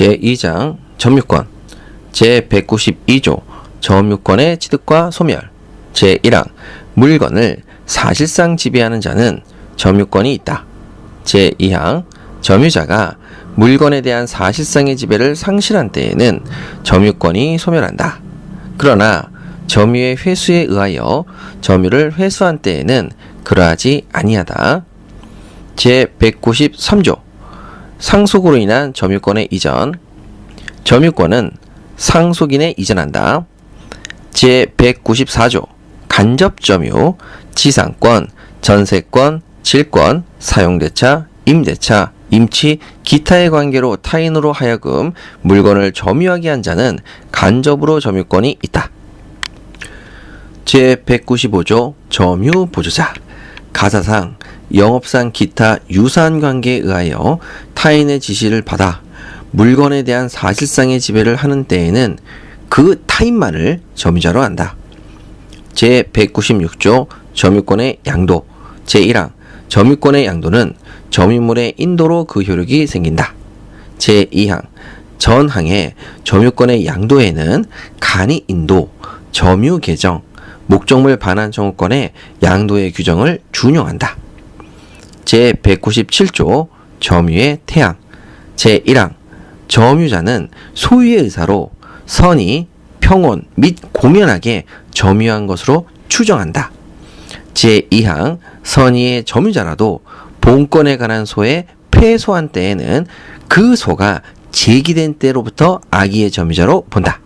제2장 점유권 제192조 점유권의 취득과 소멸 제1항 물건을 사실상 지배하는 자는 점유권이 있다. 제2항 점유자가 물건에 대한 사실상의 지배를 상실한 때에는 점유권이 소멸한다. 그러나 점유의 회수에 의하여 점유를 회수한 때에는 그러하지 아니하다. 제193조 상속으로 인한 점유권의 이전 점유권은 상속인에 이전한다. 제194조 간접점유 지상권, 전세권, 질권, 사용대차, 임대차, 임치, 기타의 관계로 타인으로 하여금 물건을 점유하게 한 자는 간접으로 점유권이 있다. 제195조 점유 보조자 가사상 영업상 기타 유사한 관계에 의하여 타인의 지시를 받아 물건에 대한 사실상의 지배를 하는 때에는 그 타인만을 점유자로 한다. 제196조 점유권의 양도 제1항 점유권의 양도는 점유물의 인도로 그 효력이 생긴다. 제2항 전항의 점유권의 양도에는 간이 인도, 점유 개정, 목적물 반환 청구권의 양도의 규정을 준용한다. 제197조 점유의 태양 제1항 점유자는 소유의 의사로 선의, 평온 및 공연하게 점유한 것으로 추정한다. 제2항 선의의 점유자라도 본권에 관한 소에 패소한 때에는 그 소가 제기된 때로부터 악의의 점유자로 본다.